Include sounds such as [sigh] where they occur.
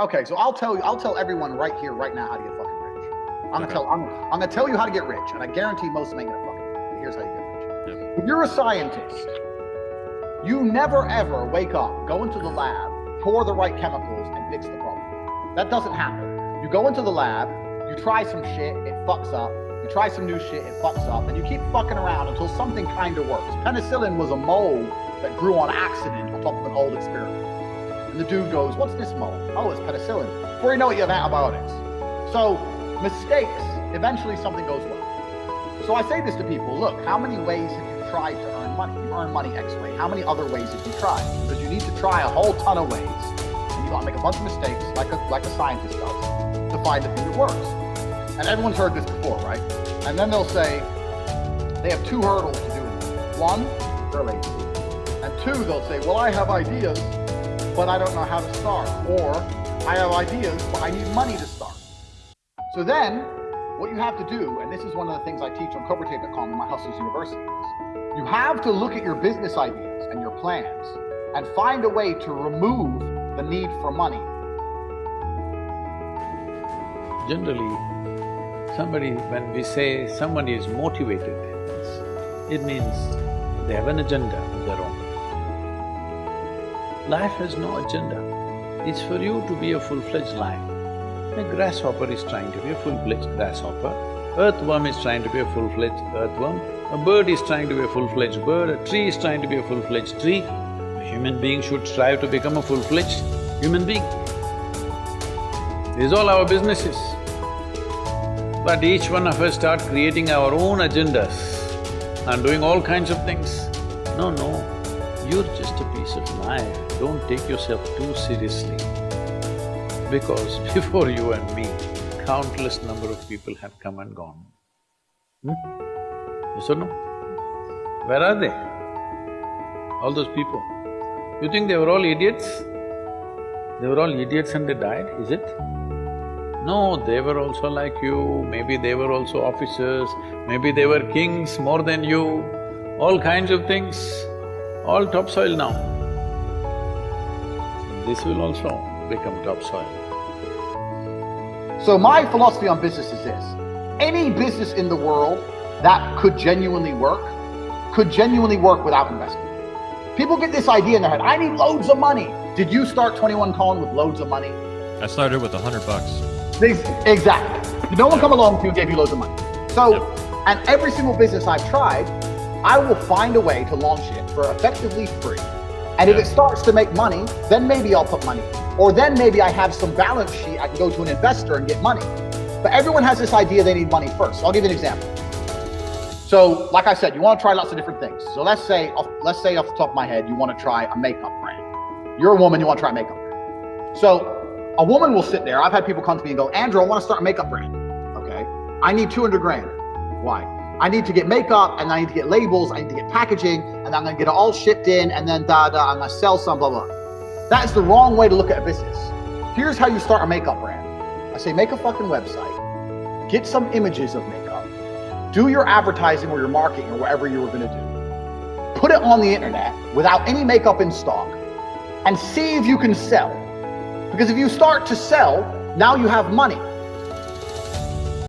Okay, so I'll tell you, I'll tell everyone right here, right now, how to get fucking rich. I'm gonna tell, I'm, I'm gonna tell you how to get rich, and I guarantee most of them ain't gonna fucking. But here's how you get rich. Yep. If you're a scientist, you never ever wake up, go into the lab, pour the right chemicals, and fix the problem. That doesn't happen. You go into the lab, you try some shit, it fucks up. You try some new shit, it fucks up, and you keep fucking around until something kind of works. Penicillin was a mold that grew on accident on top of an old experiment. And the dude goes, What's this mold? Oh, it's penicillin. Before you know it, you have antibiotics. So, mistakes, eventually something goes well. So I say this to people look, how many ways have you tried to earn money? You earn money X way. How many other ways have you tried? Because you need to try a whole ton of ways. And you gotta make a bunch of mistakes, like a, like a scientist does, to find the thing that works. And everyone's heard this before, right? And then they'll say they have two hurdles to do. One, they're lazy. And two, they'll say, well, I have ideas, but I don't know how to start. Or I have ideas, but I need money to start. So then, what you have to do, and this is one of the things I teach on CobraTate.com in my Hustlers University, is you have to look at your business ideas and your plans and find a way to remove the need for money. Generally, somebody, when we say somebody is motivated, it means they have an agenda. Life has no agenda. It's for you to be a full-fledged life. A grasshopper is trying to be a full-fledged grasshopper. Earthworm is trying to be a full-fledged earthworm. A bird is trying to be a full-fledged bird. A tree is trying to be a full-fledged tree. A human being should strive to become a full-fledged human being. These all our businesses. But each one of us start creating our own agendas and doing all kinds of things. No, no, you're just a piece of life. Don't take yourself too seriously. Because [laughs] before you and me, countless number of people have come and gone. Hmm? Yes or no? Where are they? All those people. You think they were all idiots? They were all idiots and they died, is it? No, they were also like you, maybe they were also officers, maybe they were kings more than you, all kinds of things, all topsoil now. This will also become topsoil. So my philosophy on business is this. Any business in the world that could genuinely work, could genuinely work without investment. People get this idea in their head, I need loads of money. Did you start 21 Colin with loads of money? I started with a hundred bucks. Exactly. No one come along to you and gave you loads of money. So, Yep. and every single business I've tried, I will find a way to launch it for effectively free. And if it starts to make money, then maybe I'll put money. in. Or then maybe I have some balance sheet, I can go to an investor and get money. But everyone has this idea they need money first. So I'll give you an example. So, like I said, you want to try lots of different things. So let's say, off- let's say off the top of my head, you want to try a makeup brand. You're a woman, you want to try a makeup brand. So a woman will sit there. I've had people come to me and go, Andrew, I want to start a makeup brand. Okay. I need 200 grand. Why? I need to get makeup and I need to get labels. I need to get packaging and I'm going to get it all shipped in and then da da. I'm to sell some, blah, blah. That is the wrong way to look at a business. Here's how you start a makeup brand. I say, make a fucking website, get some images of makeup, do your advertising or your marketing or whatever you were going to do. Put it on the internet without any makeup in stock and see if you can sell. Because if you start to sell, now you have money.